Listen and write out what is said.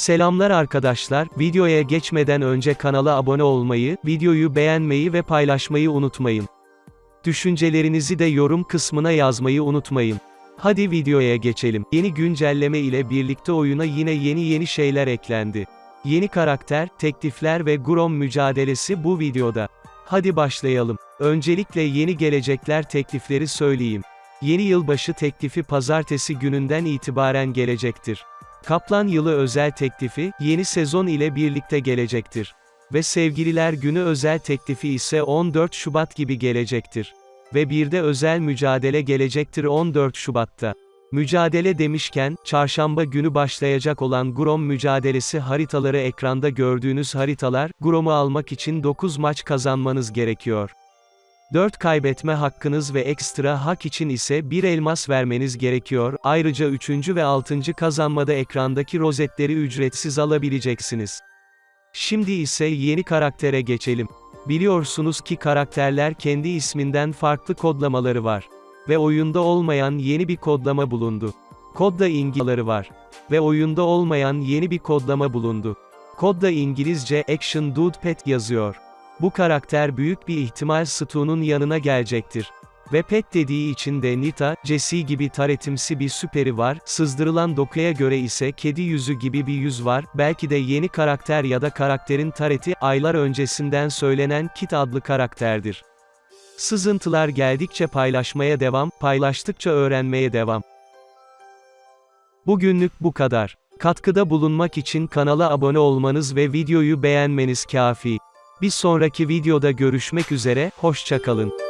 Selamlar arkadaşlar, videoya geçmeden önce kanala abone olmayı, videoyu beğenmeyi ve paylaşmayı unutmayın. Düşüncelerinizi de yorum kısmına yazmayı unutmayın. Hadi videoya geçelim. Yeni güncelleme ile birlikte oyuna yine yeni yeni şeyler eklendi. Yeni karakter, teklifler ve Grom mücadelesi bu videoda. Hadi başlayalım. Öncelikle yeni gelecekler teklifleri söyleyeyim. Yeni yılbaşı teklifi pazartesi gününden itibaren gelecektir. Kaplan yılı özel teklifi, yeni sezon ile birlikte gelecektir. Ve Sevgililer Günü özel teklifi ise 14 Şubat gibi gelecektir. Ve bir de özel mücadele gelecektir 14 Şubat'ta. Mücadele demişken, çarşamba günü başlayacak olan Grom mücadelesi haritaları ekranda gördüğünüz haritalar, Grom'u almak için 9 maç kazanmanız gerekiyor. 4 kaybetme hakkınız ve ekstra hak için ise 1 elmas vermeniz gerekiyor. Ayrıca 3. ve 6. kazanmada ekrandaki rozetleri ücretsiz alabileceksiniz. Şimdi ise yeni karaktere geçelim. Biliyorsunuz ki karakterler kendi isminden farklı kodlamaları var. Ve oyunda olmayan yeni bir kodlama bulundu. Kodda İngilizceleri var. Ve oyunda olmayan yeni bir kodlama bulundu. Kodda İngilizce Action Dude Pet yazıyor. Bu karakter büyük bir ihtimal Stu'nun yanına gelecektir. Ve pet dediği için de Nita, Jessie gibi taretimsi bir süperi var, sızdırılan dokuya göre ise kedi yüzü gibi bir yüz var, belki de yeni karakter ya da karakterin tareti, aylar öncesinden söylenen Kit adlı karakterdir. Sızıntılar geldikçe paylaşmaya devam, paylaştıkça öğrenmeye devam. Bugünlük bu kadar. Katkıda bulunmak için kanala abone olmanız ve videoyu beğenmeniz kafi. Bir sonraki videoda görüşmek üzere, hoşçakalın.